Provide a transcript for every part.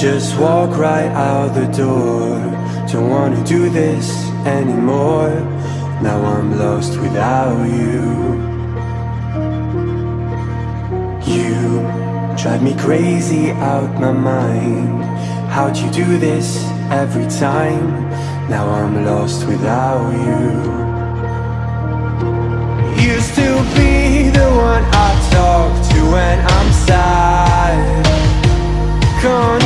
just walk right out the door. Don't wanna do this anymore. Now I'm lost without you. You drive me crazy out my mind. How'd you do this every time? Now I'm lost without you. Used to be the one I talk to when I'm sad. Now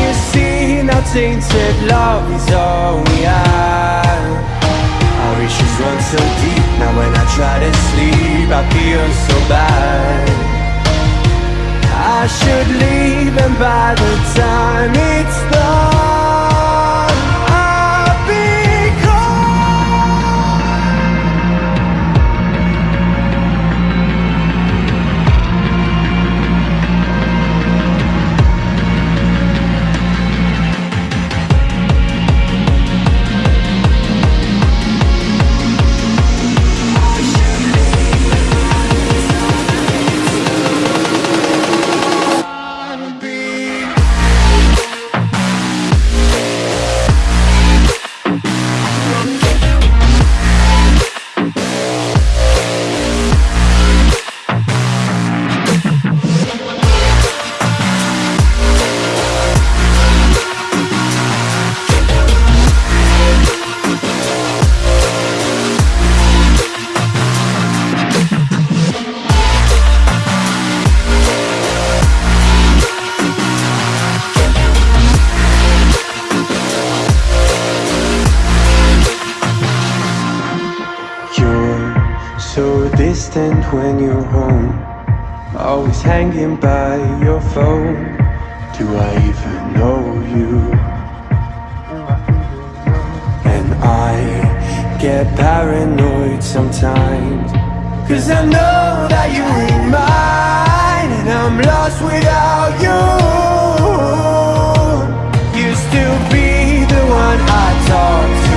tainted love is all we have. Our issues run so deep, now when I try to sleep I feel so bad. I should leave and by the time it's so distant when you're home. Always hanging by your phone. Do I even know you? And I get paranoid sometimes. Cause I know that you ain't mine And I'm lost without you. Used to be the one I talk to